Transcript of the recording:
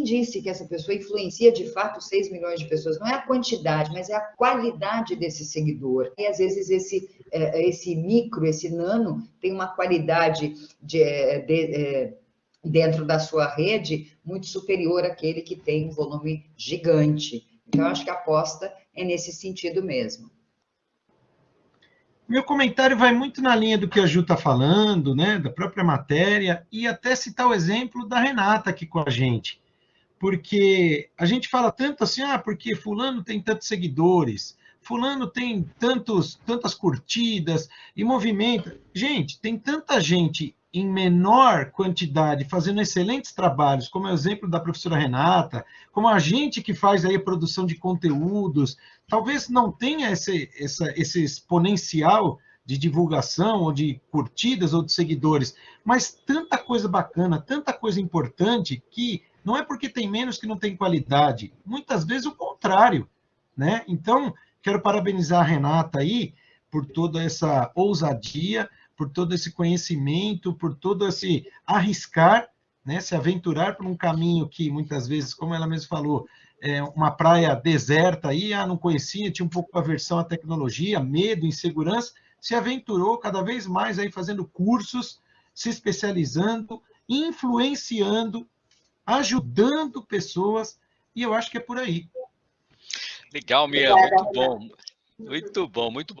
quem disse que essa pessoa influencia de fato 6 milhões de pessoas? Não é a quantidade, mas é a qualidade desse seguidor. E às vezes esse, é, esse micro, esse nano, tem uma qualidade de, de, de dentro da sua rede muito superior àquele que tem um volume gigante. Então, acho que a aposta é nesse sentido mesmo. Meu comentário vai muito na linha do que a Ju está falando, né, da própria matéria, e até citar o exemplo da Renata aqui com a gente. Porque a gente fala tanto assim, ah, porque fulano tem tantos seguidores, fulano tem tantos, tantas curtidas e movimenta. Gente, tem tanta gente em menor quantidade, fazendo excelentes trabalhos, como é o exemplo da professora Renata, como a gente que faz aí a produção de conteúdos, talvez não tenha esse, essa, esse exponencial de divulgação, ou de curtidas, ou de seguidores, mas tanta coisa bacana, tanta coisa importante, que não é porque tem menos que não tem qualidade, muitas vezes o contrário, né? Então, quero parabenizar a Renata aí por toda essa ousadia, por todo esse conhecimento, por todo esse arriscar, né, se aventurar por um caminho que muitas vezes, como ela mesma falou, é uma praia deserta aí, ah, não conhecia, tinha um pouco aversão à tecnologia, medo, insegurança, se aventurou cada vez mais aí fazendo cursos, se especializando, influenciando, ajudando pessoas, e eu acho que é por aí. Legal, Mia, muito bom. Muito bom, muito bom.